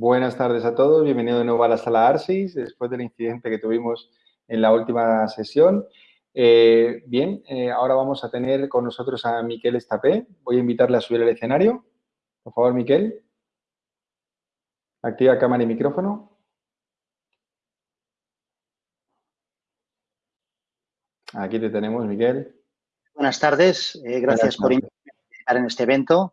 Buenas tardes a todos, bienvenido de nuevo a la sala ARSIS, después del incidente que tuvimos en la última sesión. Eh, bien, eh, ahora vamos a tener con nosotros a Miquel Estapé. Voy a invitarle a subir al escenario. Por favor, Miquel. Activa cámara y micrófono. Aquí te tenemos, Miguel. Buenas tardes, eh, gracias por estar en este evento.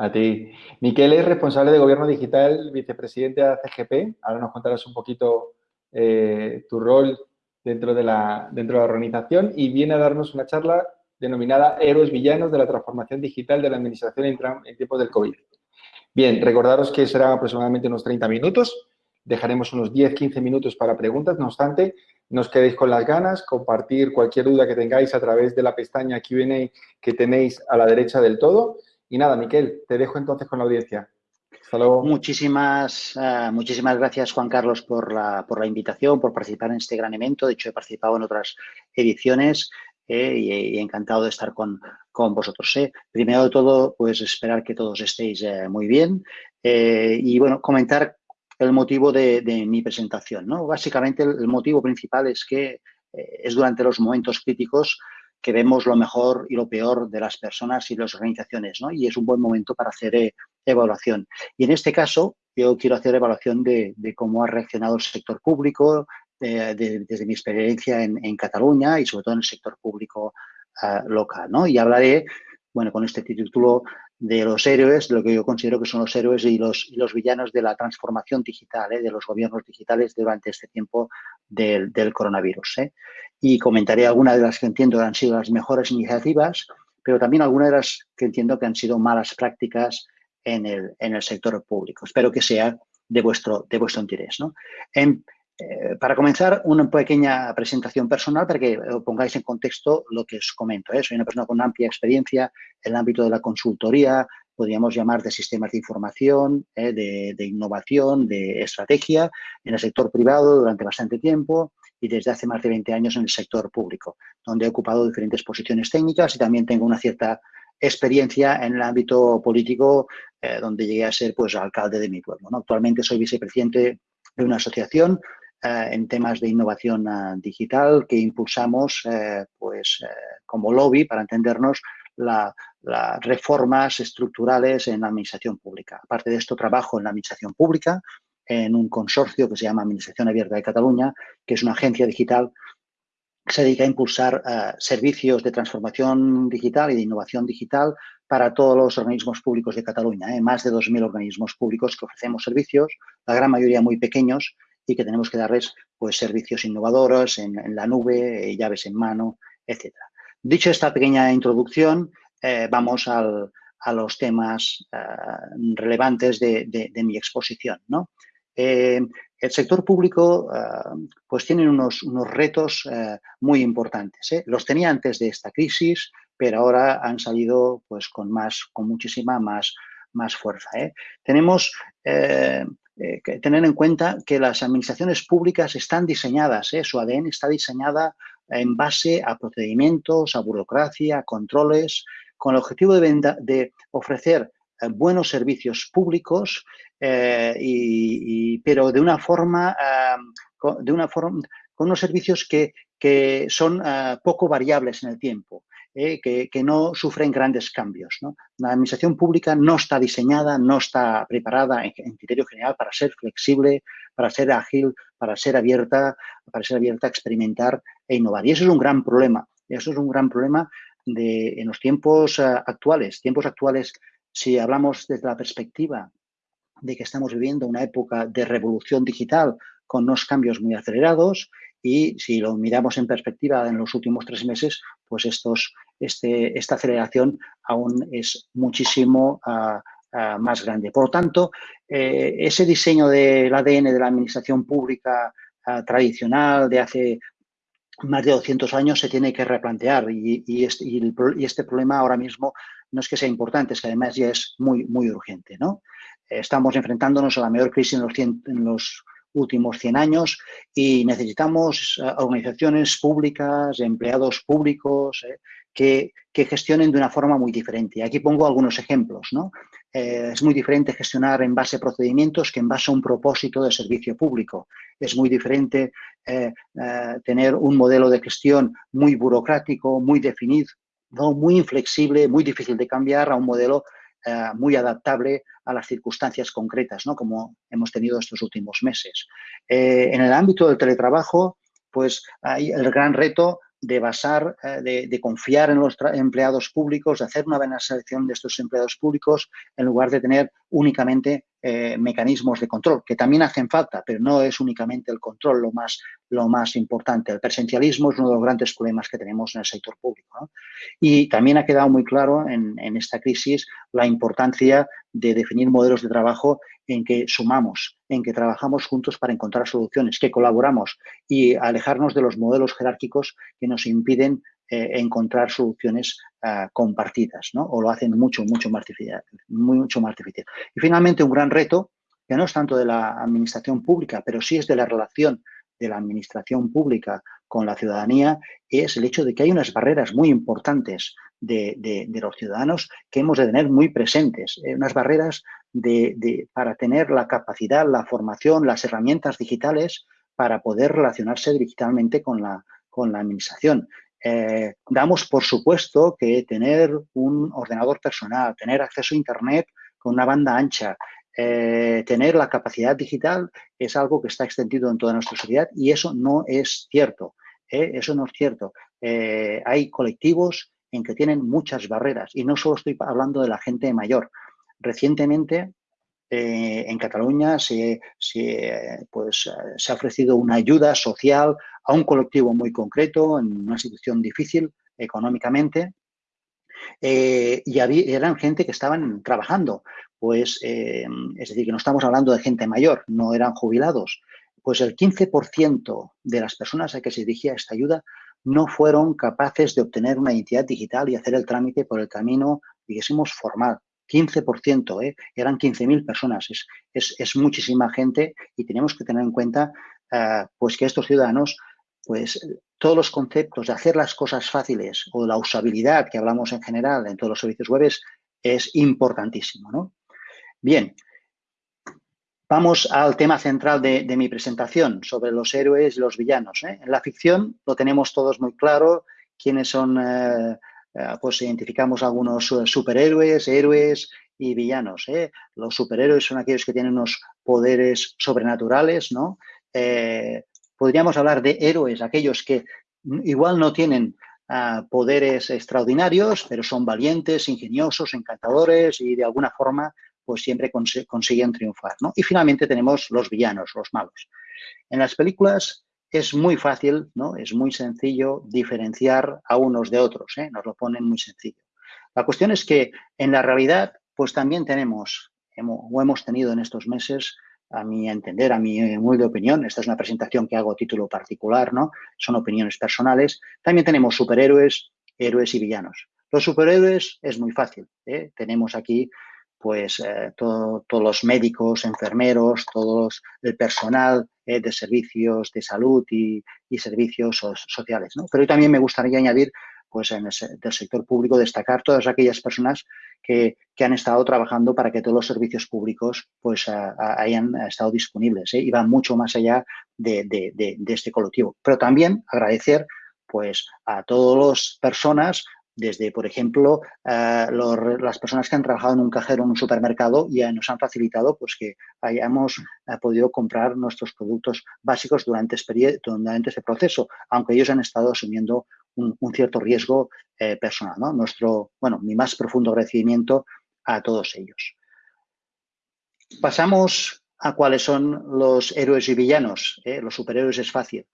A ti. Miquel es responsable de Gobierno Digital, vicepresidente de CGP. Ahora nos contarás un poquito eh, tu rol dentro de, la, dentro de la organización y viene a darnos una charla denominada Héroes Villanos de la Transformación Digital de la Administración en, en tiempos del COVID. Bien, recordaros que serán aproximadamente unos 30 minutos. Dejaremos unos 10-15 minutos para preguntas. No obstante, no os quedéis con las ganas, compartir cualquier duda que tengáis a través de la pestaña Q&A que tenéis a la derecha del todo y nada, Miquel, te dejo entonces con la audiencia. Hasta luego. Muchísimas, uh, muchísimas gracias, Juan Carlos, por la, por la invitación, por participar en este gran evento. De hecho, he participado en otras ediciones eh, y, encantado de estar con, con vosotros. Eh. Primero de todo, pues esperar que todos estéis eh, muy bien eh, y, bueno, comentar el motivo de, de mi presentación. ¿no? Básicamente, el, motivo principal es que eh, es durante los momentos críticos que vemos lo mejor y lo peor de las personas y las organizaciones, ¿no? Y es un buen momento para hacer eh, evaluación. Y en este caso, yo quiero hacer evaluación de, cómo ha reaccionado el sector público, eh, de, desde mi experiencia en, Cataluña y sobre todo en el sector público uh, local, ¿no? Y hablaré, bueno, con este título de los héroes, de lo que yo considero que son los héroes y los, y los villanos de la transformación digital, ¿eh? de los gobiernos digitales durante este tiempo del, del coronavirus. ¿eh? Y comentaré algunas de las que entiendo que han sido las mejores iniciativas, pero también algunas de las que entiendo que han sido malas prácticas en el, en el sector público. Espero que sea de vuestro, de vuestro interés. ¿no? Eh, para comenzar, una pequeña presentación personal para que pongáis en contexto lo que os comento. ¿eh? Soy una persona con amplia experiencia en el ámbito de la consultoría, podríamos llamar de sistemas de información, ¿eh? de, innovación, de estrategia, en el sector privado durante bastante tiempo y desde hace más de 20 años en el sector público, donde he ocupado diferentes posiciones técnicas y también tengo una cierta experiencia en el ámbito político, eh, donde llegué a ser pues alcalde de mi pueblo. Actualmente soy vicepresidente de una asociación eh, en temas de innovación uh, digital que impulsamos eh, pues eh, como lobby para entendernos las la reformas estructurales en la administración pública. Aparte de esto, trabajo en la administración pública en un consorcio que se llama Administración Abierta de Cataluña, que es una agencia digital que se dedica a impulsar servicios de transformación digital y de innovación digital para todos los organismos públicos de Cataluña. ¿eh? Más de 2.000 organismos públicos que ofrecemos servicios, la gran mayoría muy pequeños, y que tenemos que darles pues, servicios innovadores en, la nube, eh, llaves en mano, etc. Dicho esta pequeña introducción, eh, vamos a los temas uh, relevantes de, mi exposición. ¿no? Eh, el sector público pues tiene unos, unos retos muy importantes. Los tenía antes de esta crisis, pero ahora han salido pues, con, más, con muchísima más, más fuerza. Tenemos eh, tener en cuenta que las administraciones públicas están diseñadas, ¿eh? su ADN está diseñada en base a procedimientos, a burocracia, a controles, con el objetivo de, venda, de ofrecer eh, buenos servicios públicos, y, pero de una forma, uh, de una forma, con unos servicios que, que son uh, poco variables en el tiempo eh, que, que, no sufren grandes cambios. La administración pública no está diseñada, no está preparada en, criterio general para ser flexible, para ser ágil, para ser abierta, para ser abierta a experimentar e innovar. Y eso es un gran problema. Eso es un gran problema de, en los tiempos uh, actuales. Tiempos actuales, si hablamos desde la perspectiva de que estamos viviendo una época de revolución digital con unos cambios muy acelerados y si lo miramos en perspectiva en los últimos tres meses, pues estos, este, esta aceleración aún es muchísimo uh, uh, más grande. Por lo tanto, eh, ese diseño del ADN de la administración pública uh, tradicional de hace más de 200 años se tiene que replantear este, y, este, problema ahora mismo no es que sea importante, es que además ya es muy, muy urgente. ¿no? Estamos enfrentándonos a la mayor crisis en los, últimos 100 años y necesitamos organizaciones públicas, empleados públicos, eh, que, gestionen de una forma muy diferente. Aquí pongo algunos ejemplos. ¿no? Eh, es muy diferente gestionar en base a procedimientos que en base a un propósito de servicio público. Es muy diferente eh, eh, tener un modelo de gestión muy burocrático, muy definido, muy inflexible, muy difícil de cambiar a un modelo muy adaptable a las circunstancias concretas, ¿no? como hemos tenido estos últimos meses. en el ámbito del teletrabajo, pues hay el gran reto de basar, eh, de, confiar en los empleados públicos, de hacer una buena selección de estos empleados públicos en lugar de tener únicamente eh, mecanismos de control, que también hacen falta, pero no es únicamente el control lo más, lo más importante. El presencialismo es uno de los grandes problemas que tenemos en el sector público. Y también ha quedado muy claro en, en esta crisis la importancia de definir modelos de trabajo en que sumamos, en que trabajamos juntos para encontrar soluciones, que colaboramos y alejarnos de los modelos jerárquicos que nos impiden eh, encontrar soluciones ah, compartidas. O lo hacen mucho, mucho más, difícil, mucho más difícil. Y finalmente, un gran reto, que no es tanto de la administración pública, pero sí es de la relación de la administración pública con la ciudadanía, es el hecho de que hay unas barreras muy importantes de, los ciudadanos que hemos de tener muy presentes, eh, unas barreras de, para tener la capacidad, la formación, las herramientas digitales para poder relacionarse digitalmente con la, con la administración. Eh, damos por supuesto que tener un ordenador personal, tener acceso a Internet con una banda ancha, eh, tener la capacidad digital es algo que está extendido en toda nuestra sociedad y eso no es cierto. Eso no es cierto. hay colectivos en que tienen muchas barreras y no solo estoy hablando de la gente mayor. Recientemente eh, en Cataluña se, pues, se ha ofrecido una ayuda social a un colectivo muy concreto en una situación difícil económicamente eh, y eran gente que estaban trabajando, pues eh, es decir, que no estamos hablando de gente mayor, no eran jubilados, pues el 15% de las personas a que se dirigía esta ayuda no fueron capaces de obtener una identidad digital y hacer el trámite por el camino, digásemos, formal. 15%, ¿eh? eran 15.000 personas, es, es, muchísima gente y tenemos que tener en cuenta eh, pues que estos ciudadanos, pues todos los conceptos de hacer las cosas fáciles o la usabilidad que hablamos en general en todos los servicios web es importantísimo. ¿no? Bien, Vamos al tema central de, mi presentación, sobre los héroes y los villanos. ¿eh? En la ficción lo tenemos todos muy claro, quiénes son, eh, pues identificamos algunos superhéroes, héroes y villanos. Los superhéroes son aquellos que tienen unos poderes sobrenaturales, ¿no? podríamos hablar de héroes, aquellos que igual no tienen ah, poderes extraordinarios, pero son valientes, ingeniosos, encantadores y de alguna forma pues siempre consiguen triunfar. ¿no? Y finalmente tenemos los villanos, los malos. En las películas es muy fácil, ¿no? es muy sencillo diferenciar a unos de otros, ¿eh? nos lo ponen muy sencillo. La cuestión es que en la realidad, pues también tenemos, o hemos tenido en estos meses, a mi entender, a mi humilde opinión, esta es una presentación que hago a título particular, ¿no? Son opiniones personales. También tenemos superhéroes, héroes y villanos. Los superhéroes es muy fácil. ¿eh? Tenemos aquí pues eh, todos los médicos, enfermeros, todo el personal eh, de servicios de salud y, servicios sociales. ¿no? Pero también me gustaría añadir, pues en el sector público, destacar todas aquellas personas que, han estado trabajando para que todos los servicios públicos pues hayan estado disponibles ¿eh? y van mucho más allá de, de este colectivo. Pero también agradecer pues a todas las personas desde, por ejemplo, eh, las personas que han trabajado en un cajero en un supermercado y nos han facilitado pues, que hayamos eh, podido comprar nuestros productos básicos durante, durante este proceso, aunque ellos han estado asumiendo un, cierto riesgo eh, personal. Nuestro, bueno, mi más profundo agradecimiento a todos ellos. Pasamos a cuáles son los héroes y villanos. Los superhéroes es fácil.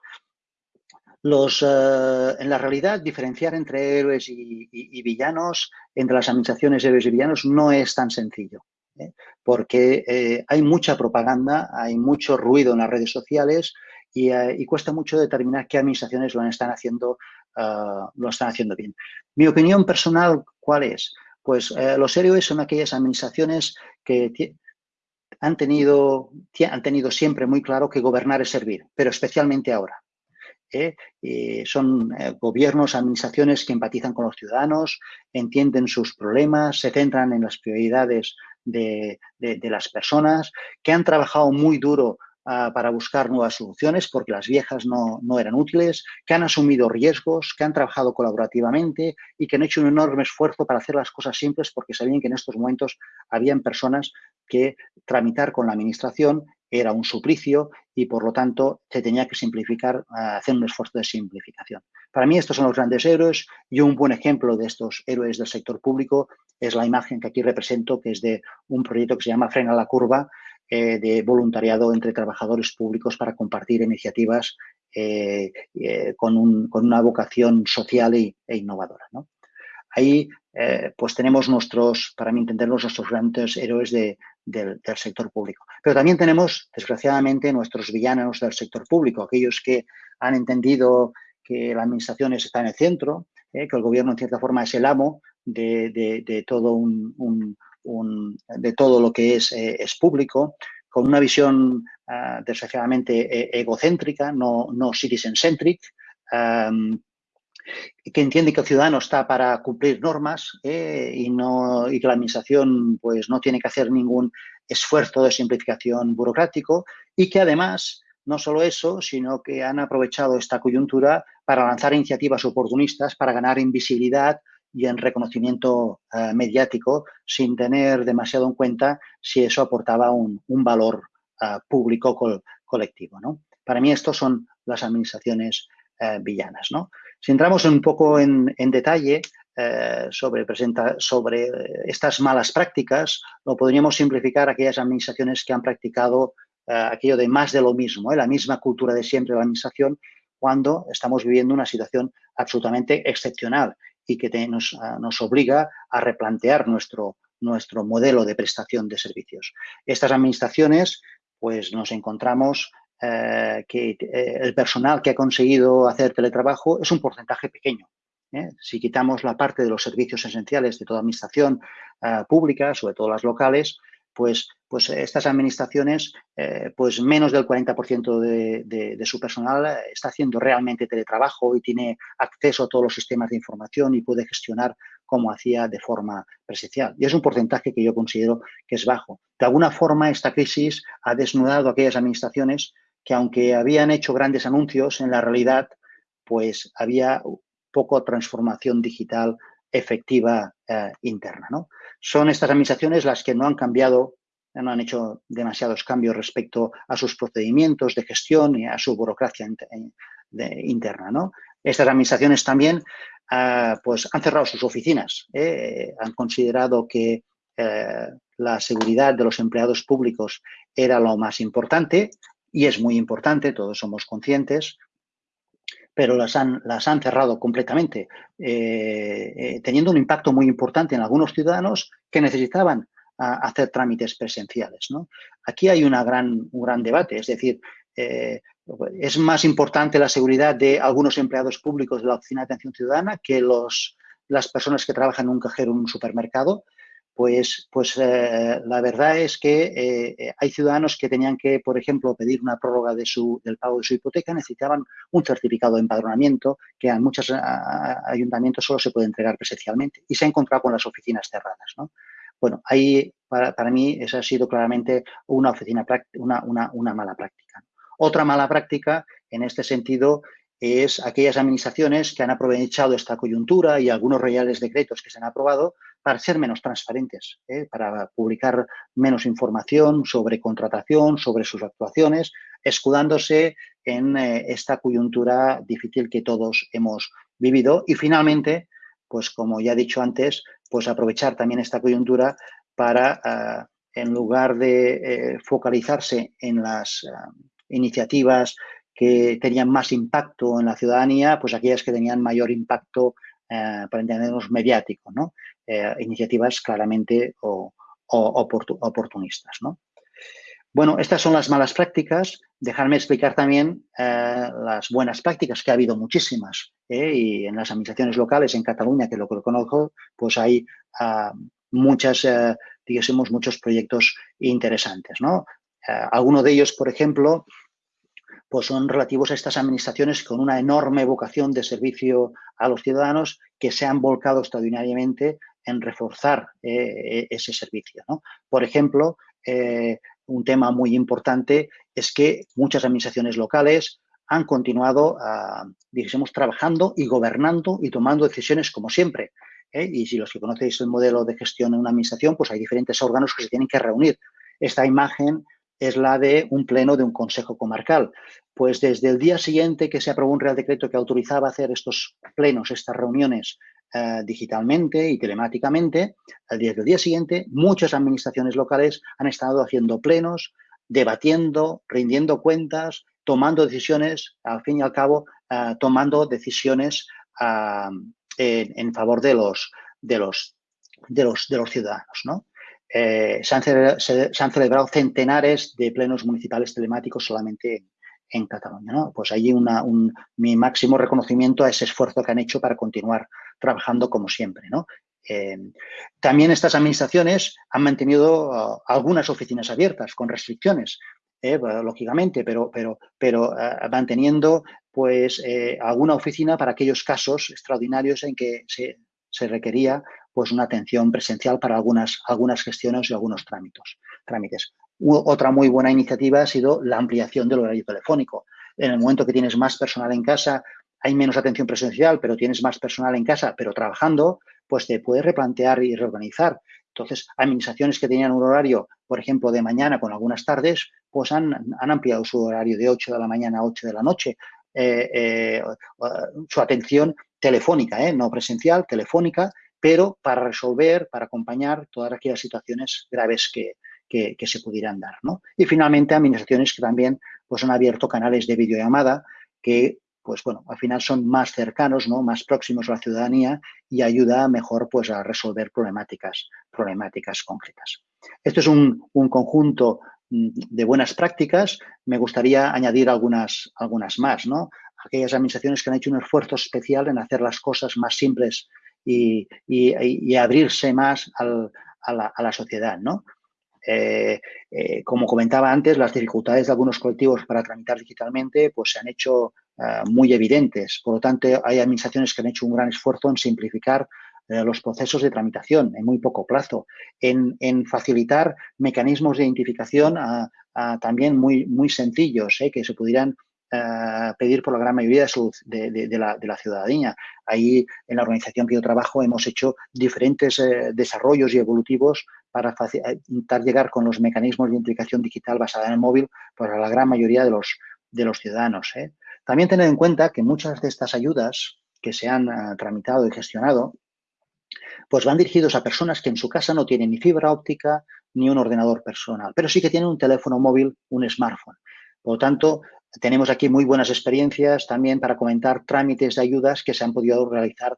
Los, eh, en la realidad, diferenciar entre héroes y, villanos, entre las administraciones héroes y villanos, no es tan sencillo. ¿eh? Porque eh, hay mucha propaganda, hay mucho ruido en las redes sociales y, cuesta mucho determinar qué administraciones lo están haciendo, lo están haciendo bien. Mi opinión personal, ¿cuál es? Pues los héroes son aquellas administraciones que han tenido, han tenido siempre muy claro que gobernar es servir, pero especialmente ahora. Son gobiernos, administraciones que empatizan con los ciudadanos, entienden sus problemas, se centran en las prioridades de, las personas, que han trabajado muy duro ah, para buscar nuevas soluciones porque las viejas no, no, eran útiles, que han asumido riesgos, que han trabajado colaborativamente y que han hecho un enorme esfuerzo para hacer las cosas simples porque sabían que en estos momentos habían personas que tramitar con la administración era un suplicio y por lo tanto se tenía que simplificar, ah, hacer un esfuerzo de simplificación. Para mí estos son los grandes héroes y un buen ejemplo de estos héroes del sector público es la imagen que aquí represento, que es de un proyecto que se llama Frena la Curva, eh, de voluntariado entre trabajadores públicos para compartir iniciativas eh, eh, con, una vocación social e, innovadora. Ahí pues tenemos nuestros, para mí entenderlos, nuestros grandes héroes del, sector público. Pero también tenemos, desgraciadamente, nuestros villanos del sector público, aquellos que han entendido que la administración está en el centro, que el gobierno en cierta forma es el amo, de, todo, lo que es, eh, es público, con una visión uh, desgraciadamente e, egocéntrica, no, no citizen-centric, que entiende que el ciudadano está para cumplir normas eh, y, no, y que la administración pues, no tiene que hacer ningún esfuerzo de simplificación burocrático y que además no solo eso, sino que han aprovechado esta coyuntura para lanzar iniciativas oportunistas para ganar invisibilidad y en reconocimiento eh, mediático sin tener demasiado en cuenta si eso aportaba un, valor eh, público colectivo. ¿no? Para mí estos son las administraciones villanas. ¿no? Si entramos un poco en, detalle sobre, presenta, sobre estas malas prácticas, lo podríamos simplificar aquellas administraciones que han practicado aquello de más de lo mismo, la misma cultura de siempre de la administración, cuando estamos viviendo una situación absolutamente excepcional y que ah, nos, obliga a replantear nuestro, nuestro modelo de prestación de servicios. Estas administraciones, pues nos encontramos eh, que eh, el personal que ha conseguido hacer teletrabajo es un porcentaje pequeño. ¿eh? Si quitamos la parte de los servicios esenciales de toda administración pública, sobre todo las locales, pues, pues estas administraciones, pues menos del 40% de, su personal está haciendo realmente teletrabajo y tiene acceso a todos los sistemas de información y puede gestionar como hacía de forma presencial. Y es un porcentaje que yo considero que es bajo. De alguna forma, esta crisis ha desnudado a aquellas administraciones que, aunque habían hecho grandes anuncios, en la realidad, pues había poco transformación digital efectiva eh, interna. Son estas administraciones las que no han cambiado, no han hecho demasiados cambios respecto a sus procedimientos de gestión y a su burocracia interna. ¿no? Estas administraciones también ah, pues han cerrado sus oficinas, ¿eh? han considerado que eh, la seguridad de los empleados públicos era lo más importante y es muy importante, todos somos conscientes, pero las han, las han cerrado completamente, eh, eh, teniendo un impacto muy importante en algunos ciudadanos que necesitaban hacer trámites presenciales. Aquí hay una gran, un gran debate, es decir, eh, es más importante la seguridad de algunos empleados públicos de la Oficina de Atención Ciudadana que los, las personas que trabajan en un cajero en un supermercado pues, pues eh, la verdad es que eh, eh, hay ciudadanos que tenían que, por ejemplo, pedir una prórroga del pago de su hipoteca, necesitaban un certificado de empadronamiento que en muchos ayuntamientos solo se puede entregar presencialmente y se ha encontrado con las oficinas cerradas. ¿no? Bueno, ahí para, para, mí esa ha sido claramente una, oficina, una, una, una mala práctica. Otra mala práctica en este sentido es aquellas administraciones que han aprovechado esta coyuntura y algunos reales decretos que se han aprobado para ser menos transparentes, ¿eh? para publicar menos información sobre contratación, sobre sus actuaciones, escudándose en eh, esta coyuntura difícil que todos hemos vivido. Y finalmente, pues como ya he dicho antes, pues aprovechar también esta coyuntura para, ah, en lugar de eh, focalizarse en las ah, iniciativas que tenían más impacto en la ciudadanía, pues aquellas que tenían mayor impacto, para entendernos, mediático, ¿no? Eh, iniciativas claramente o, oportunistas, ¿no? Bueno, estas son las malas prácticas. Dejarme explicar también eh, las buenas prácticas, que ha habido muchísimas. Y en las administraciones locales, en Cataluña, que es lo que conozco, pues hay ah, muchas, digamos, muchos proyectos interesantes, ¿no? alguno de ellos, por ejemplo, pues son relativos a estas administraciones con una enorme vocación de servicio a los ciudadanos que se han volcado extraordinariamente en reforzar eh, ese servicio. Por ejemplo, eh, un tema muy importante es que muchas administraciones locales han continuado, uh, dijésemos, trabajando y gobernando y tomando decisiones como siempre. ¿eh? Y si los que conocéis el modelo de gestión en una administración, pues hay diferentes órganos que se tienen que reunir. Esta imagen es la de un pleno de un consejo comarcal. Pues desde el día siguiente que se aprobó un real decreto que autorizaba hacer estos plenos, estas reuniones eh, digitalmente y telemáticamente, desde el día siguiente muchas administraciones locales han estado haciendo plenos, debatiendo, rindiendo cuentas, tomando decisiones, al fin y al cabo, uh, tomando decisiones uh, en, en, favor de los, de los, de los, de los ciudadanos. ¿no? Eh, se, han se, se, han celebrado centenares de plenos municipales telemáticos solamente en, en Cataluña. ¿no? Pues allí una, un, mi máximo reconocimiento a ese esfuerzo que han hecho para continuar trabajando como siempre. ¿no? Eh, también estas administraciones han mantenido uh, algunas oficinas abiertas con restricciones, eh, lógicamente, pero, pero, pero uh, manteniendo pues eh, alguna oficina para aquellos casos extraordinarios en que se, se, requería pues una atención presencial para algunas, algunas gestiones y algunos trámites. trámites. Otra muy buena iniciativa ha sido la ampliación del horario telefónico. En el momento que tienes más personal en casa, hay menos atención presencial, pero tienes más personal en casa, pero trabajando, pues te puedes replantear y reorganizar. Entonces, administraciones que tenían un horario, por ejemplo, de mañana con algunas tardes, pues han, han ampliado su horario de 8 de la mañana a 8 de la noche. Eh, eh, su atención telefónica, ¿eh? no presencial, telefónica, pero para resolver, para acompañar todas aquellas situaciones graves que, que, se pudieran dar. ¿no? Y finalmente, administraciones que también pues, han abierto canales de videollamada que pues bueno, al final son más cercanos, ¿no? más próximos a la ciudadanía y ayuda mejor pues, a resolver problemáticas, problemáticas concretas. Esto es un, un, conjunto mm, de buenas prácticas. Me gustaría añadir algunas, algunas más. ¿no? Aquellas administraciones que han hecho un esfuerzo especial en hacer las cosas más simples y, y, abrirse más al, a, la, a, la, sociedad. ¿no? Eh, eh, como comentaba antes, las dificultades de algunos colectivos para tramitar digitalmente pues, se han hecho uh, muy evidentes. Por lo tanto, hay administraciones que han hecho un gran esfuerzo en simplificar uh, los procesos de tramitación en muy poco plazo, en, facilitar mecanismos de identificación también muy, muy sencillos, ¿eh? que se pudieran pedir por la gran mayoría de, la, ciudadanía. Ahí, en la organización que yo trabajo, hemos hecho diferentes eh, desarrollos y evolutivos para eh, intentar llegar con los mecanismos de implicación digital basada en el móvil pues, a la gran mayoría de los, de los ciudadanos. ¿eh? También tener en cuenta que muchas de estas ayudas que se han uh, tramitado y gestionado pues van dirigidos a personas que en su casa no tienen ni fibra óptica ni un ordenador personal, pero sí que tienen un teléfono móvil, un smartphone. Por lo tanto, tenemos aquí muy buenas experiencias también para comentar trámites de ayudas que se han podido realizar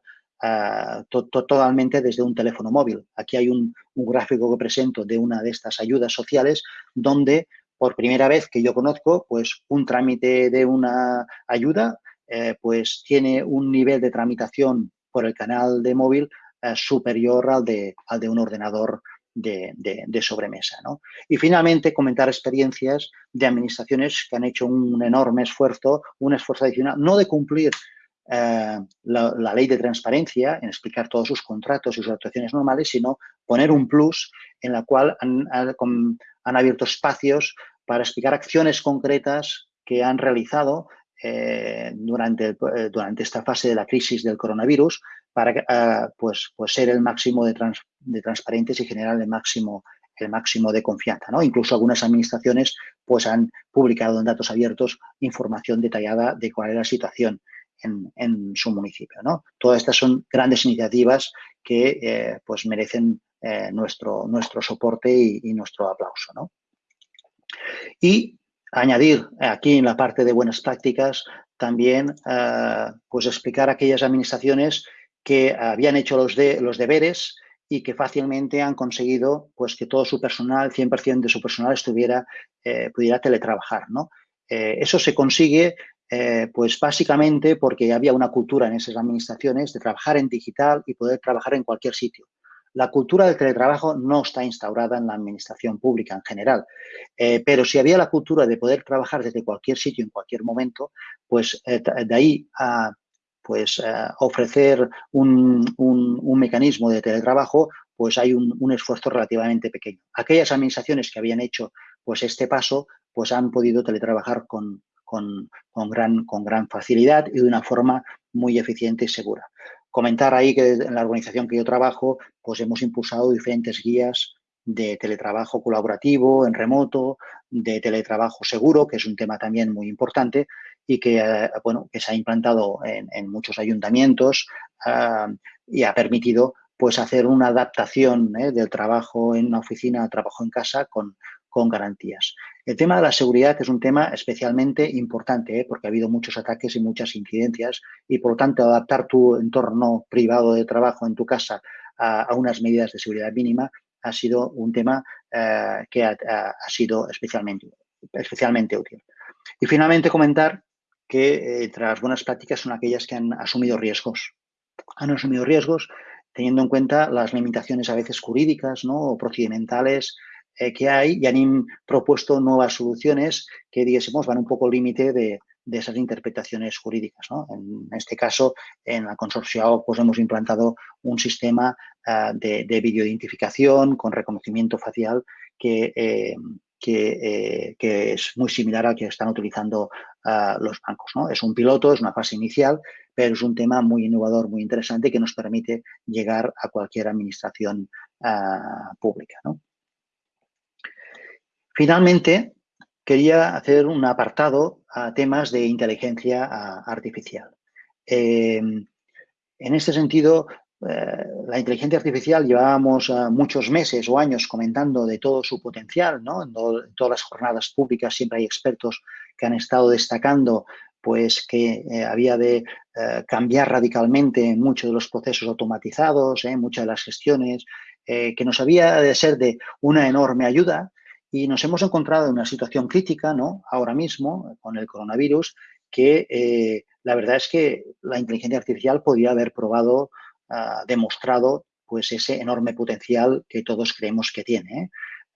to totalmente desde un teléfono móvil. Aquí hay un, gráfico que presento de una de estas ayudas sociales donde por primera vez que yo conozco, pues un trámite de una ayuda eh, pues tiene un nivel de tramitación por el canal de móvil eh, superior al de, al de un ordenador de, de, de sobremesa. ¿no? Y finalmente, comentar experiencias de administraciones que han hecho un enorme esfuerzo, un esfuerzo adicional, no de cumplir eh, la, ley de transparencia, en explicar todos sus contratos y sus actuaciones normales, sino poner un plus en la cual han, han, abierto espacios para explicar acciones concretas que han realizado eh, durante, eh, durante esta fase de la crisis del coronavirus para uh, pues, pues ser el máximo de, trans, de, transparentes y generar el máximo, el máximo de confianza. ¿no? Incluso algunas administraciones pues, han publicado en datos abiertos información detallada de cuál es la situación en, su municipio. ¿no? Todas estas son grandes iniciativas que eh, pues merecen eh, nuestro, nuestro soporte y, nuestro aplauso. ¿no? Y añadir aquí en la parte de buenas prácticas también uh, pues explicar a aquellas administraciones que habían hecho los, de, los deberes y que fácilmente han conseguido pues, que todo su personal, 100% de su personal, estuviera, eh, pudiera teletrabajar. ¿no? Eh, eso se consigue eh, pues básicamente porque había una cultura en esas administraciones de trabajar en digital y poder trabajar en cualquier sitio. la cultura del teletrabajo no está instaurada en la administración pública en general, eh, pero si había la cultura de poder trabajar desde cualquier sitio en cualquier momento, pues eh, de ahí a pues, ofrecer un, mecanismo de teletrabajo, pues hay un, esfuerzo relativamente pequeño. Aquellas administraciones que habían hecho pues este paso, pues han podido teletrabajar con, con, gran, con gran facilidad y de una forma muy eficiente y segura. Comentar ahí que en la organización que yo trabajo, pues hemos impulsado diferentes guías de teletrabajo colaborativo, en remoto, de teletrabajo seguro, que es un tema también muy importante y que, eh, bueno, que se ha implantado en, muchos ayuntamientos ah, y ha permitido pues hacer una adaptación ¿eh? del trabajo en una oficina a trabajo en casa con, con garantías. El tema de la seguridad es un tema especialmente importante ¿eh? porque ha habido muchos ataques y muchas incidencias y por lo tanto adaptar tu entorno privado de trabajo en tu casa a, unas medidas de seguridad mínima ha sido un tema eh, que ha, sido especialmente, especialmente útil. Y finalmente comentar que eh, las buenas prácticas son aquellas que han asumido riesgos. Han asumido riesgos teniendo en cuenta las limitaciones a veces jurídicas ¿no? o procedimentales eh, que hay y han propuesto nuevas soluciones que, digamos, van un poco al límite de, esas interpretaciones jurídicas. En este caso, en la consorcio pues, hemos implantado un sistema ah, de, de videoidentificación con reconocimiento facial que, eh, eh, que, es muy similar al que están utilizando ah, los bancos. Es un piloto, es una fase inicial, pero es un tema muy innovador, muy interesante que nos permite llegar a cualquier administración ah, pública. Finalmente, quería hacer un apartado a temas de inteligencia artificial. Em, en este sentido, eh, la inteligencia artificial llevábamos eh, muchos meses o años comentando de todo su potencial, ¿no? En, todas las jornadas públicas siempre hay expertos que han estado destacando pues que eh, había de cambiar radicalmente muchos de los procesos automatizados, muchas de las gestiones, que nos había de ser de una enorme ayuda, y nos hemos encontrado en una situación crítica, ¿no? Ahora mismo, con el coronavirus, que eh, la verdad es que la inteligencia artificial podría haber probado, ah, demostrado, pues ese enorme potencial que todos creemos que tiene. ¿eh?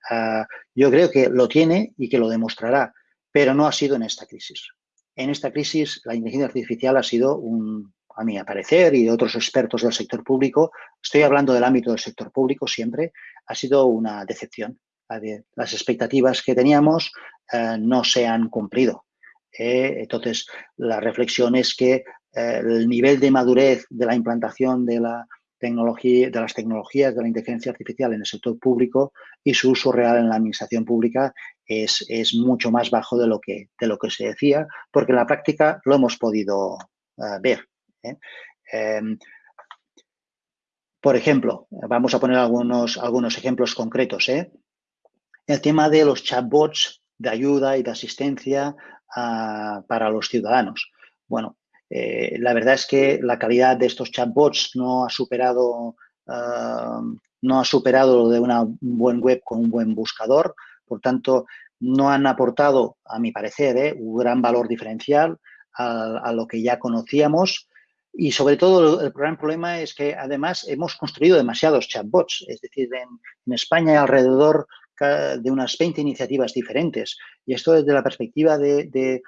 Ah, yo creo que lo tiene y que lo demostrará, pero no ha sido en esta crisis. En esta crisis, la inteligencia artificial ha sido un, a mi parecer, y de otros expertos del sector público, estoy hablando del ámbito del sector público siempre, ha sido una decepción las expectativas que teníamos eh, no se han cumplido. Eh, entonces, la reflexión es que eh, el nivel de madurez de la implantación de, la tecnología, de las tecnologías de la inteligencia artificial en el sector público y su uso real en la administración pública es, es mucho más bajo de lo, que, de lo que se decía, porque en la práctica lo hemos podido ver. Em, por ejemplo, vamos a poner algunos, algunos ejemplos concretos. El tema de los chatbots de ayuda y de asistencia ah, para los ciudadanos. Bueno, eh, la verdad es que la calidad de estos chatbots no ha superado ah, no ha superado lo de una buen web con un buen buscador, por tanto, no han aportado, a mi parecer, eh, un gran valor diferencial a, lo que ya conocíamos. Y sobre todo el gran problema es que además hemos construido demasiados chatbots, es decir, en, en España hay alrededor de unas 20 iniciativas diferentes. Y esto desde la perspectiva de,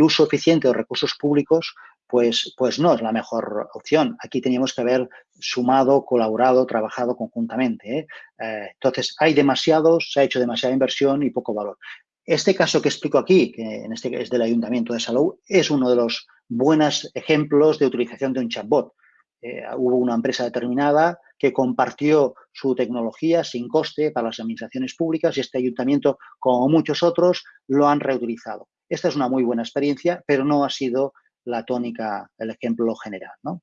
uso eficiente de recursos públicos, pues, pues no es la mejor opción. Aquí teníamos que haber sumado, colaborado, trabajado conjuntamente. ¿eh? Eh, entonces, hay demasiados, se ha hecho demasiada inversión y poco valor. Este caso que explico aquí, que en este es del Ayuntamiento de Salou, es uno de los buenos ejemplos de utilización de un chatbot. Eh, hubo una empresa determinada que compartió su tecnología sin coste para las administraciones públicas y este ayuntamiento, como muchos otros, lo han reutilizado. Esta es una muy buena experiencia, pero no ha sido la tónica, el ejemplo general. ¿no?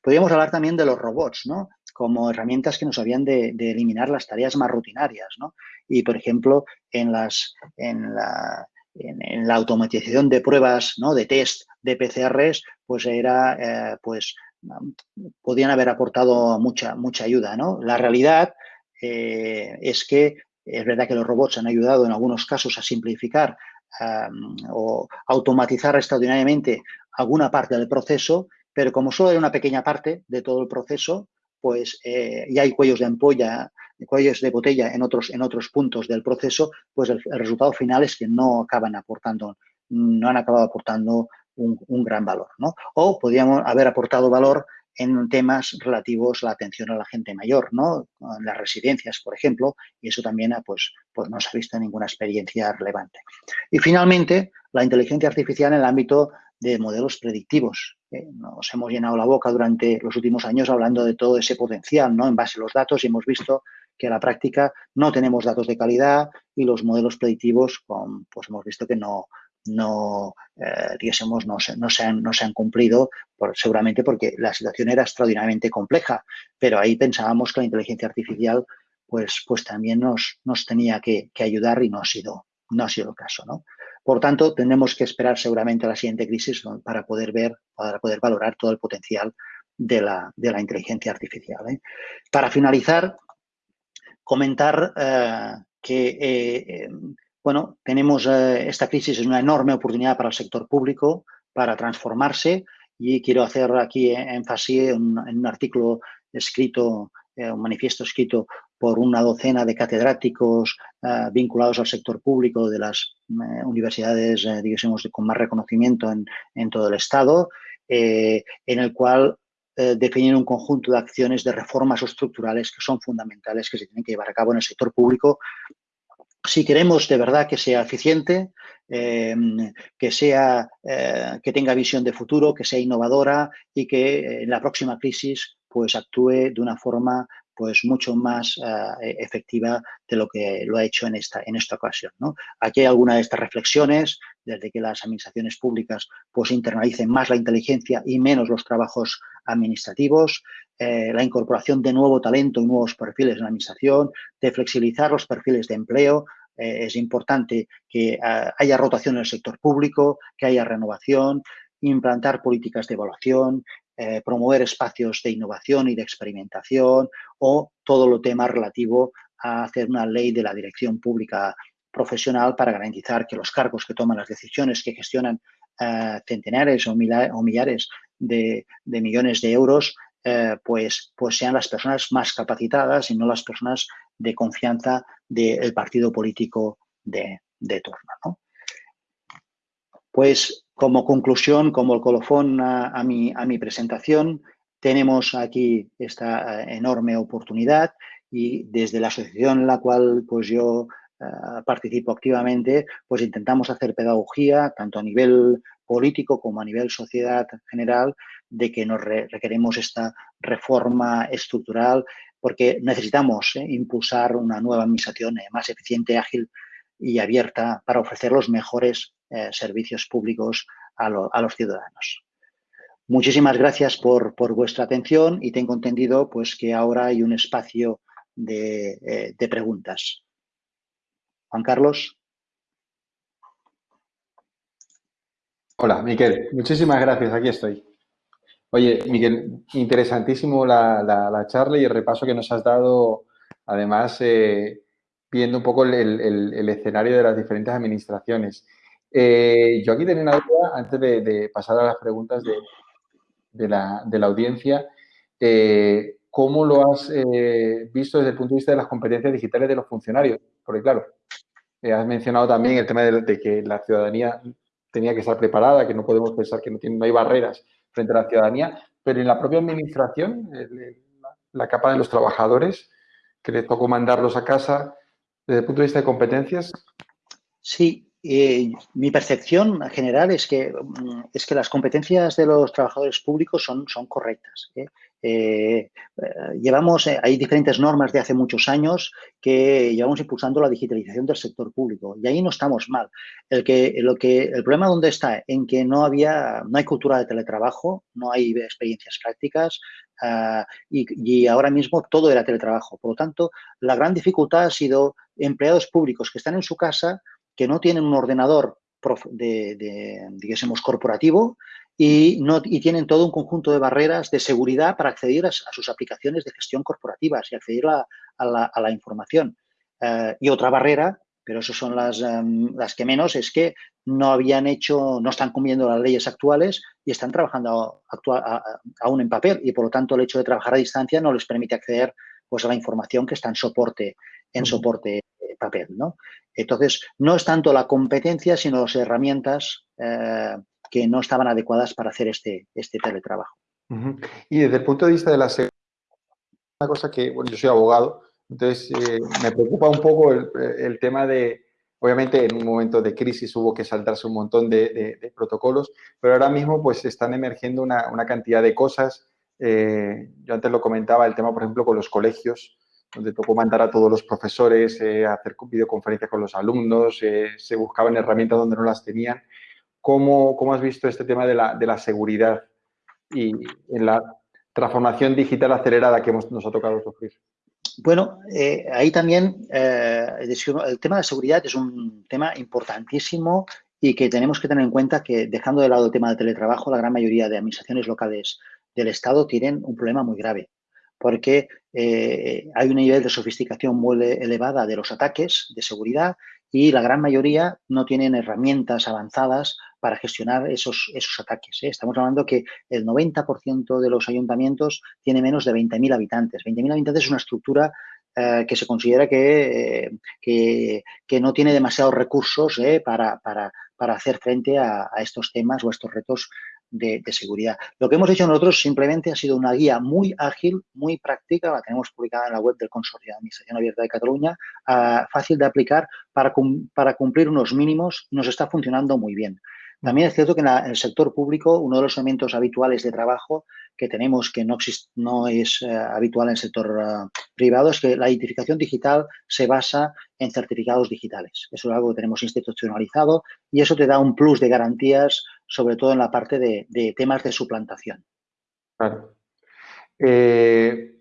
Podríamos hablar también de los robots, ¿no? como herramientas que nos habían de, eliminar las tareas más rutinarias. ¿no? Y, por ejemplo, en, la automatización de pruebas, ¿no? de test de PCRs, pues era eh, pues podían haber aportado mucha, mucha ayuda. ¿no? La realidad eh, es que es verdad que los robots han ayudado en algunos casos a simplificar o automatizar extraordinariamente alguna parte del proceso, pero como solo era una pequeña parte de todo el proceso, pues ya hay cuellos de ampolla, cuellos de botella en otros, en otros puntos del proceso, pues el, resultado final es que no acaban aportando, no han acabado aportando un, gran valor, ¿no? O podríamos haber aportado valor en temas relativos a la atención a la gente mayor, ¿no? En las residencias, por ejemplo, y eso también pues, pues no se ha visto ninguna experiencia relevante. Y finalmente, la inteligencia artificial en el ámbito de modelos predictivos. ¿eh? Nos hemos llenado la boca durante los últimos años hablando de todo ese potencial, ¿no? En base a los datos y hemos visto que a la práctica no tenemos datos de calidad y los modelos predictivos, pues hemos visto que no, no, eh, no, se, no, se han, no se han cumplido, por, seguramente porque la situación era extraordinariamente compleja, pero ahí pensábamos que la inteligencia artificial pues, pues también nos, nos tenía que, ayudar y no ha sido, no ha sido el caso. ¿no? Por tanto, tendremos que esperar seguramente a la siguiente crisis para poder ver, para poder valorar todo el potencial de la, de la inteligencia artificial. ¿eh? Para finalizar, comentar eh, que eh, bueno, tenemos eh, esta crisis, es una enorme oportunidad para el sector público para transformarse y quiero hacer aquí énfasis en, un artículo escrito, eh, un manifiesto escrito por una docena de catedráticos eh, vinculados al sector público de las universidades, digamos, con más reconocimiento en, todo el Estado, en el cual definieron un conjunto de acciones de reformas estructurales que son fundamentales, que se tienen que llevar a cabo en el sector público si queremos de verdad que sea eficiente, eh, que, sea, eh, que tenga visión de futuro, que sea innovadora y que en la próxima crisis pues actúe de una forma pues mucho más eh, efectiva de lo que lo ha hecho en esta, en esta ocasión. ¿no? Aquí hay algunas de estas reflexiones, desde que las administraciones públicas pues internalicen más la inteligencia y menos los trabajos administrativos, eh, la incorporación de nuevo talento y nuevos perfiles en la administración, de flexibilizar los perfiles de empleo. Eh, es importante que haya rotación en el sector público, que haya renovación, implantar políticas de evaluación, eh, promover espacios de innovación y de experimentación o todo lo tema relativo a hacer una ley de la dirección pública profesional para garantizar que los cargos que toman las decisiones que gestionan eh, centenares o, millares de, millones de euros eh, pues, pues sean las personas más capacitadas y no las personas de confianza del partido político de, de turno. Pues como conclusión, como el colofón a, mi, a mi presentación, tenemos aquí esta eh, enorme oportunidad y desde la asociación en la cual pues yo eh, participo activamente, pues intentamos hacer pedagogía tanto a nivel político como a nivel sociedad general de que nos requeremos esta reforma estructural porque necesitamos eh, impulsar una nueva administración más eficiente, ágil y abierta para ofrecer los mejores eh, servicios públicos a, los ciudadanos. Muchísimas gracias por, vuestra atención y tengo entendido pues, que ahora hay un espacio de, eh, de preguntas. Juan Carlos. Hola, Miquel. Muchísimas gracias. Aquí estoy. Oye, Miguel, interesantísimo la, charla y el repaso que nos has dado, además, eh, viendo un poco el, escenario de las diferentes administraciones. Eh, yo aquí tenía una duda, antes de, pasar a las preguntas de, la, audiencia, eh, ¿cómo lo has eh, visto desde el punto de vista de las competencias digitales de los funcionarios? Porque, claro, has mencionado también el tema de, que la ciudadanía tenía que estar preparada, que no podemos pensar que no, hay barreras frente a la ciudadanía, pero en la propia administración, la capa de los trabajadores, que le tocó mandarlos a casa, desde el punto de vista de competencias. Sí, eh, mi percepción general es que, mm, es que las competencias de los trabajadores públicos son, son correctas. ¿eh? Eh, llevamos, hay diferentes normas de hace muchos años que llevamos impulsando la digitalización del sector público y ahí no estamos mal. El, que, lo que, el problema dónde está, en que no, había, no hay cultura de teletrabajo, no hay experiencias prácticas ah, y, y ahora mismo todo era teletrabajo. Por lo tanto, la gran dificultad ha sido empleados públicos que están en su casa que no tienen un ordenador de, de digamos, corporativo y, no, y tienen todo un conjunto de barreras de seguridad para acceder a, sus aplicaciones de gestión corporativas y acceder a, la, información. Eh, y otra barrera, pero eso son las, em, las que menos, es que no habían hecho, no están cumpliendo las leyes actuales y están trabajando aún en papel y por lo tanto el hecho de trabajar a distancia no les permite acceder pues, a la información que está en soporte, en soporte papel. ¿no? Entonces, no es tanto la competencia, sino las herramientas eh, que no estaban adecuadas para hacer este, este teletrabajo. Y desde el punto de vista de la seguridad, una cosa que, bueno, yo soy abogado, entonces eh, me preocupa un poco el, tema de, obviamente en un momento de crisis hubo que saltarse un montón de, protocolos, pero ahora mismo pues están emergiendo una, una cantidad de cosas. Eh, yo antes lo comentaba, el tema, por ejemplo, con los colegios, donde tocó mandar a todos los profesores eh, hacer videoconferencias con los alumnos, se buscaban herramientas donde no las tenían. ¿Cómo, cómo has visto este tema de la, de la seguridad y en la transformación digital acelerada que nos ha tocado sufrir? Bueno, eh, ahí también eh, el tema de seguridad es un tema importantísimo y que tenemos que tener en cuenta que, dejando de lado el tema del teletrabajo, la gran mayoría de administraciones locales del Estado tienen un problema muy grave, porque eh, hay un nivel de sofisticación muy elevada de los ataques de seguridad y la gran mayoría no tienen herramientas avanzadas para gestionar esos, esos ataques. ¿eh? Estamos hablando que el 90% de los ayuntamientos tiene menos de 20.000 habitantes. 20.000 habitantes es una estructura eh, que se considera que, que, no tiene demasiados recursos para, para, para, hacer frente a, a, estos temas o a estos retos de, seguridad. Lo que hemos hecho nosotros simplemente ha sido una guía muy ágil, muy práctica, la tenemos publicada en la web del Consorcio de Administración Abierta de Cataluña, ah, fácil de aplicar para, para cumplir unos mínimos nos está funcionando muy bien. También es cierto que en, el sector público uno de los elementos habituales de trabajo que tenemos, que no, es eh, habitual en el sector eh, privado, es que la identificación digital se basa en certificados digitales. Eso es algo que tenemos institucionalizado y eso te da un plus de garantías, sobre todo en la parte de, temas de suplantación. Claro. Eh,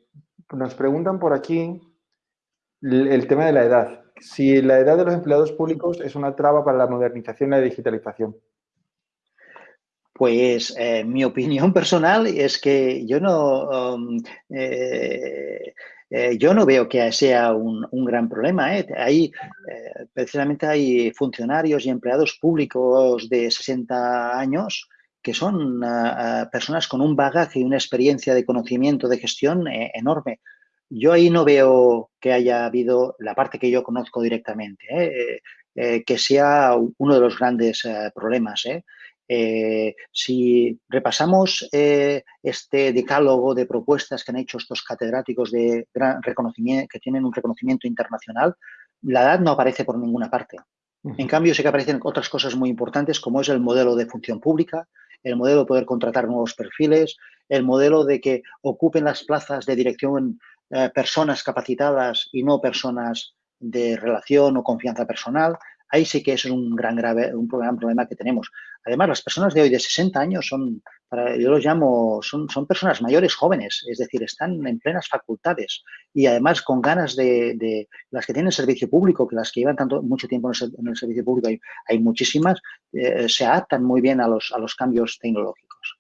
nos preguntan por aquí el tema de la edad. Si la edad de los empleados públicos es una traba para la modernización y la digitalización. Pues eh, mi opinión personal es que yo no, um, eh, eh, yo no veo que sea un, gran problema. Hay, precisamente hay funcionarios y empleados públicos de 60 años que son personas con un bagaje y una experiencia de conocimiento de gestión enorme. Yo ahí no veo que haya habido, la parte que yo conozco directamente, que sea uno de los grandes problemas. Eh, si repasamos eh, este decálogo de propuestas que han hecho estos catedráticos de gran reconocimiento, que tienen un reconocimiento internacional, la edad no aparece por ninguna parte. En cambio, sí que aparecen otras cosas muy importantes, como es el modelo de función pública, el modelo de poder contratar nuevos perfiles, el modelo de que ocupen las plazas de dirección eh, personas capacitadas y no personas de relación o confianza personal ahí sí que es un gran, grave, un gran problema que tenemos. Además, las personas de hoy de 60 años son, yo los llamo, son, son personas mayores jóvenes, es decir, están en plenas facultades y además con ganas de, las que tienen servicio público, que las que llevan tanto mucho tiempo en el, servicio público, hay, muchísimas, eh, se adaptan muy bien a los, a los cambios tecnológicos.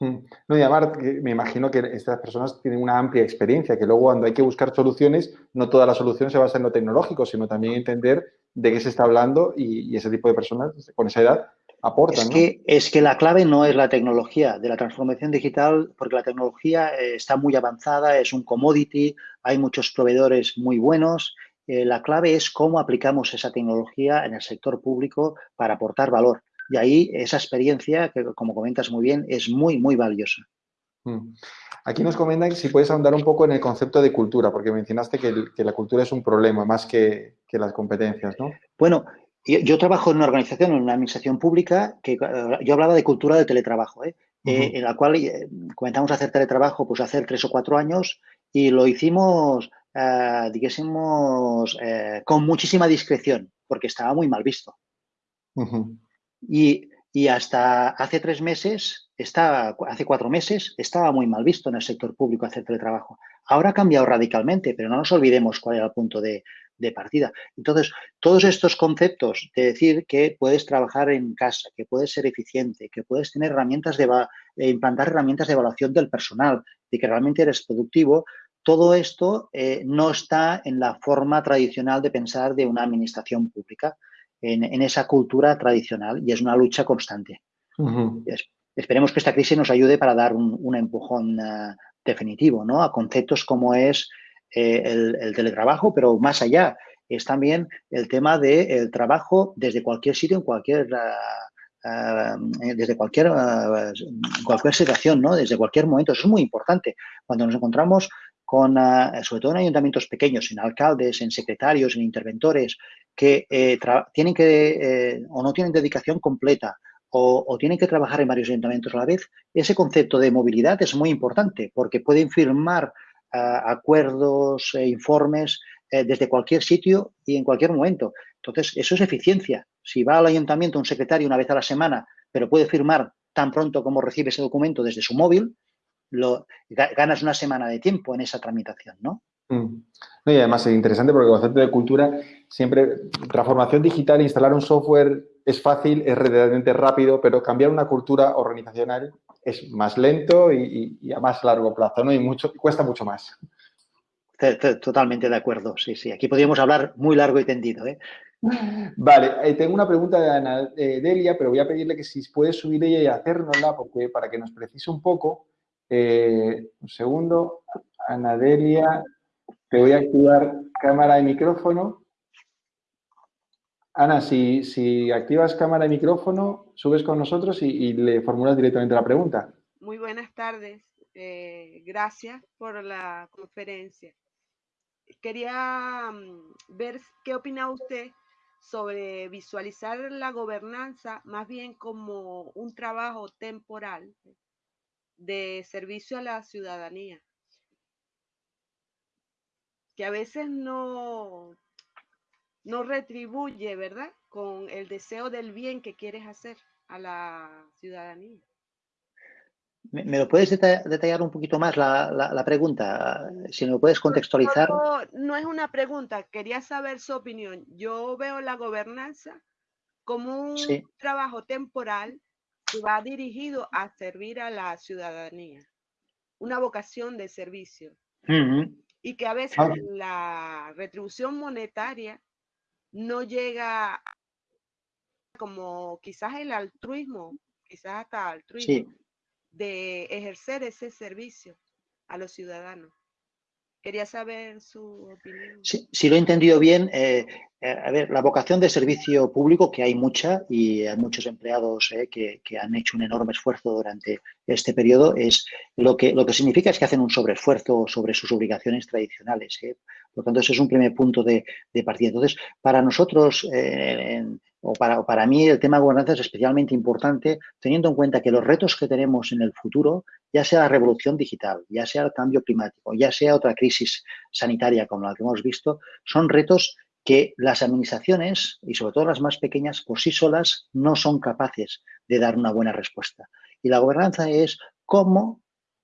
Mm. No, y además, me imagino que estas personas tienen una amplia experiencia, que luego cuando hay que buscar soluciones, no toda la solución se basa en lo tecnológico, sino también entender de qué se está hablando y, ese tipo de personas con esa edad aportan. Es, que, es que la clave no es la tecnología de la transformación digital, porque la tecnología eh, está muy avanzada, es un commodity, hay muchos proveedores muy buenos. Eh, la clave es cómo aplicamos esa tecnología en el sector público para aportar valor. Y ahí esa experiencia, que como comentas muy bien, es muy, muy valiosa. Mm. Aquí nos comentan si puedes ahondar un poco en el concepto de cultura, porque mencionaste que, la cultura es un problema más que, las competencias, ¿no? Bueno, yo, trabajo en una organización, en una administración pública, que eh, yo hablaba de cultura de teletrabajo, ¿eh? Eh, en la cual comenzamos a hacer teletrabajo pues hace tres o cuatro años y lo hicimos, digásemos, con muchísima discreción, porque estaba muy mal visto. y, y hasta hace tres meses estaba, hace cuatro meses estaba muy mal visto en el sector público hacer teletrabajo. Ahora ha cambiado radicalmente, pero no nos olvidemos cuál era el punto de, partida. Entonces, todos estos conceptos de decir que puedes trabajar en casa, que puedes ser eficiente, que puedes tener herramientas de, implantar herramientas de evaluación del personal, de que realmente eres productivo, todo esto eh, no está en la forma tradicional de pensar de una administración pública, en, esa cultura tradicional, y es una lucha constante. Esperemos que esta crisis nos ayude para dar un, empujón eh, definitivo ¿no? a conceptos como es eh, el, teletrabajo, pero más allá es también el tema del trabajo desde cualquier sitio, en cualquier, desde cualquier, cualquier situación, ¿no? desde cualquier momento. Eso es muy importante. Cuando nos encontramos con, sobre todo en ayuntamientos pequeños, en alcaldes, en secretarios, en interventores, que tienen que o no tienen dedicación completa o, tienen que trabajar en varios ayuntamientos a la vez, ese concepto de movilidad es muy importante porque pueden firmar ah, acuerdos e informes eh, desde cualquier sitio y en cualquier momento. Entonces, eso es eficiencia. Si va al ayuntamiento un secretario una vez a la semana, pero puede firmar tan pronto como recibe ese documento desde su móvil, lo, ganas una semana de tiempo en esa tramitación, ¿no? Mm. y además es interesante porque el concepto de cultura siempre, transformación digital, instalar un software es fácil, es relativamente rápido, pero cambiar una cultura organizacional es más lento y, a más largo plazo, ¿no? Y mucho, cuesta mucho más. Totalmente de acuerdo, sí, sí. Aquí podríamos hablar muy largo y tendido, ¿eh? Vale, eh, tengo una pregunta de Ana Delia, pero voy a pedirle que si puede subir ella y hacérnosla, porque para que nos precise un poco. Eh, un segundo, Ana Delia, te voy a activar cámara y micrófono. Ana, si, activas cámara y micrófono, subes con nosotros y, le formulas directamente la pregunta. Muy buenas tardes. Eh, gracias por la conferencia. Quería mm, ver qué opina usted sobre visualizar la gobernanza más bien como un trabajo temporal de servicio a la ciudadanía que a veces no, no retribuye, ¿verdad? Con el deseo del bien que quieres hacer a la ciudadanía. ¿Me, lo puedes detallar un poquito más la, pregunta? Si me lo puedes contextualizar. No, es una pregunta, quería saber su opinión. Yo veo la gobernanza como un trabajo temporal que va dirigido a servir a la ciudadanía, una vocación de servicio y que a veces la retribución monetaria no llega como quizás el altruismo, quizás hasta altruismo, de ejercer ese servicio a los ciudadanos. Quería saber su opinión. si lo he entendido bien, eh, eh, a ver, la vocación de servicio público, que hay mucha y hay muchos empleados eh, que, han hecho un enorme esfuerzo durante este periodo, es lo que, lo que significa es que hacen un sobreesfuerzo sobre sus obligaciones tradicionales. Por lo tanto, ese es un primer punto de, partida. Entonces, para nosotros, o para, para mí, el tema de gobernanza es especialmente importante, teniendo en cuenta que los retos que tenemos en el futuro ya sea la revolución digital, ya sea el cambio climático, ya sea otra crisis sanitaria como la que hemos visto, son retos que las administraciones, y sobre todo las más pequeñas, por sí solas no son capaces de dar una buena respuesta. Y la gobernanza es cómo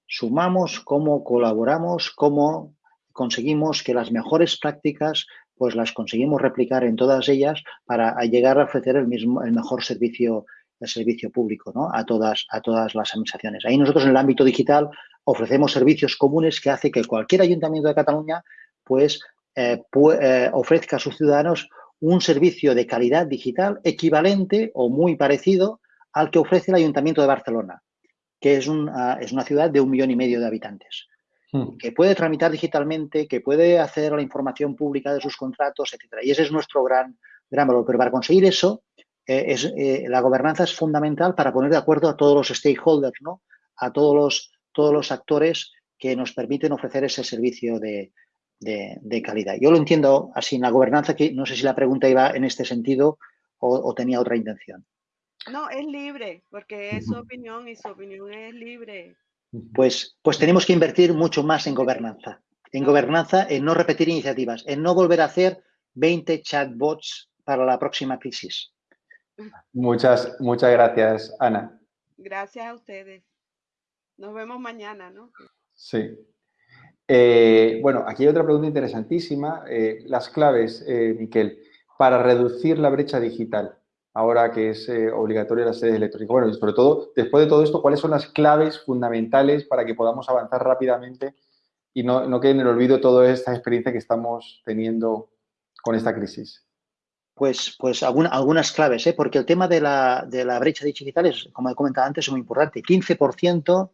sumamos, cómo colaboramos, cómo conseguimos que las mejores prácticas pues las conseguimos replicar en todas ellas para llegar a ofrecer el mismo el mejor servicio el servicio público ¿no? a, todas, a todas las administraciones. Ahí nosotros en el ámbito digital ofrecemos servicios comunes que hace que cualquier ayuntamiento de Cataluña pues eh, eh, ofrezca a sus ciudadanos un servicio de calidad digital equivalente o muy parecido al que ofrece el Ayuntamiento de Barcelona, que es, es una ciudad de un millón y medio de habitantes, hmm. que puede tramitar digitalmente, que puede hacer la información pública de sus contratos, etcétera. Y ese es nuestro gran, gran valor. Pero para conseguir eso, eh, es, eh, la gobernanza es fundamental para poner de acuerdo a todos los stakeholders, ¿no? a todos los, todos los actores que nos permiten ofrecer ese servicio de, calidad. Yo lo entiendo así en la gobernanza, que no sé si la pregunta iba en este sentido o, tenía otra intención. No, es libre, porque es su opinión y su opinión es libre. Pues, pues tenemos que invertir mucho más en gobernanza. En gobernanza, en no repetir iniciativas, en no volver a hacer 20 chatbots para la próxima crisis. Muchas, muchas gracias, Ana. Gracias a ustedes. Nos vemos mañana, ¿no? Sí. Eh, bueno, aquí hay otra pregunta interesantísima. Eh, las claves, eh, Miquel, para reducir la brecha digital, ahora que es obligatoria la sede electrónica. Bueno, y sobre todo, después de todo esto, ¿cuáles son las claves fundamentales para que podamos avanzar rápidamente y no, no quede en el olvido toda esta experiencia que estamos teniendo con esta crisis? pues, pues algunas claves, ¿eh? porque el tema de la, de la, brecha digital es, como he comentado antes, es muy importante. 15%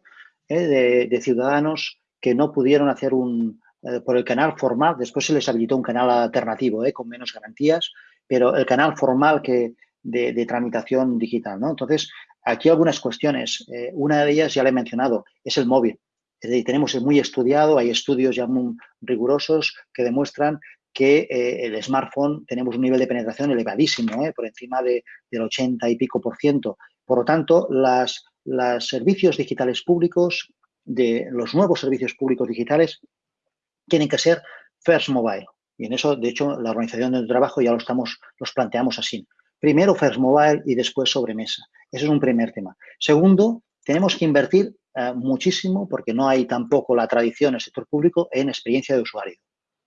¿eh? de, de, ciudadanos que no pudieron hacer un, eh, por el canal formal, después se les habilitó un canal alternativo ¿eh? con menos garantías, pero el canal formal que de, tramitación digital. ¿no? Entonces, aquí algunas cuestiones. Eh, una de ellas ya la he mencionado, es el móvil. Es decir, tenemos muy estudiado, hay estudios ya muy rigurosos que demuestran que eh, el smartphone tenemos un nivel de penetración elevadísimo, eh, por encima de, del 80 y pico por ciento. Por lo tanto, las, los servicios digitales públicos, de los nuevos servicios públicos digitales, tienen que ser first mobile. Y en eso, de hecho, la organización del trabajo ya lo estamos, los planteamos así. Primero first mobile y después sobremesa. Ese es un primer tema. Segundo, tenemos que invertir eh, muchísimo, porque no hay tampoco la tradición en el sector público, en experiencia de usuario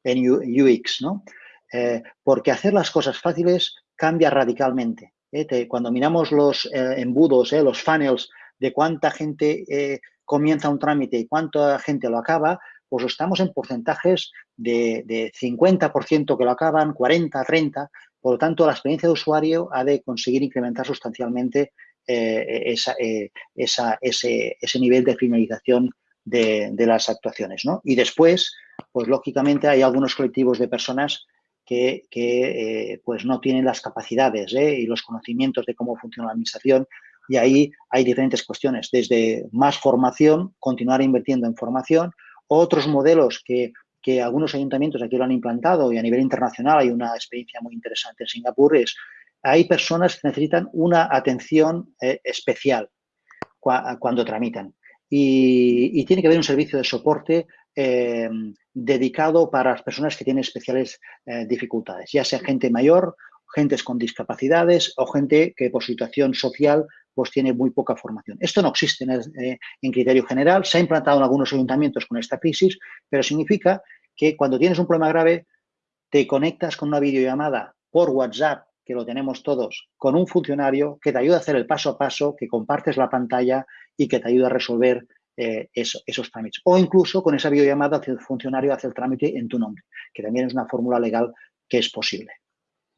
en UX, ¿no? Eh, porque hacer las cosas fáciles cambia radicalmente. ¿eh? cuando miramos los embudos, los funnels de cuánta gente comienza un trámite y cuánta gente lo acaba, pues estamos en porcentajes de, de 50% que lo acaban, 40, 30. Por lo tanto, la experiencia de usuario ha de conseguir incrementar sustancialmente esa, esa, ese, nivel de finalización de, las actuaciones. ¿no? Y después, pues lógicamente hay algunos colectivos de personas que, eh, pues no tienen las capacidades ¿eh? y los conocimientos de cómo funciona la administración y ahí hay diferentes cuestiones, desde más formación, continuar invirtiendo en formación, otros modelos que, algunos ayuntamientos aquí lo han implantado y a nivel internacional hay una experiencia muy interesante en Singapur, es hay personas que necesitan una atención eh, especial cuando tramitan. Y, y, tiene que haber un servicio de soporte eh, dedicado para las personas que tienen especiales eh, dificultades, ya sea gente mayor, gentes con discapacidades o gente que por situación social pues tiene muy poca formación. Esto no existe en, eh, en criterio general, se ha implantado en algunos ayuntamientos con esta crisis, pero significa que cuando tienes un problema grave te conectas con una videollamada por WhatsApp, que lo tenemos todos, con un funcionario que te ayuda a hacer el paso a paso, que compartes la pantalla y que te ayuda a resolver eh, esos trámites. O incluso con esa videollamada el funcionario hace el trámite en tu nombre, que también es una fórmula legal que es posible.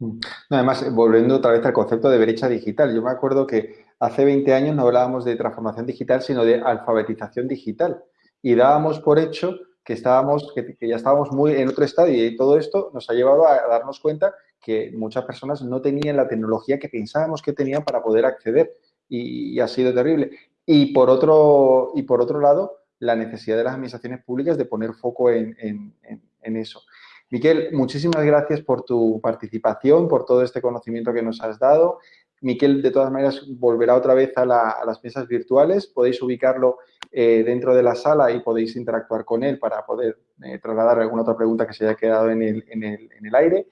Mm. Además, volviendo otra vez al concepto de brecha digital, yo me acuerdo que hace 20 años no hablábamos de transformación digital, sino de alfabetización digital. Y dábamos por hecho que, estábamos, que, ya estábamos muy en otro estadio y todo esto nos ha llevado a darnos cuenta que muchas personas no tenían la tecnología que pensábamos que tenían para poder acceder y ha sido terrible. Y por otro, y por otro lado, la necesidad de las administraciones públicas de poner foco en, eso. Miquel, muchísimas gracias por tu participación, por todo este conocimiento que nos has dado. Miquel, de todas maneras, volverá otra vez a, las mesas virtuales. Podéis ubicarlo eh, dentro de la sala y podéis interactuar con él para poder eh, trasladar alguna otra pregunta que se haya quedado en el, aire.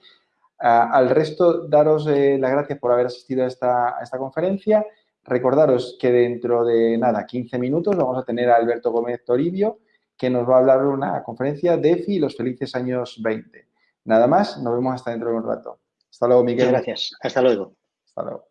al resto, daros eh, las gracias por haber asistido a esta, a esta conferencia Recordaros que dentro de nada, 15 minutos, vamos a tener a Alberto Gómez Toribio, que nos va a hablar de una conferencia DEFI y los felices años 20. Nada más, nos vemos hasta dentro de un rato. Hasta luego, Miguel. Muchas gracias. Hasta luego. Hasta luego.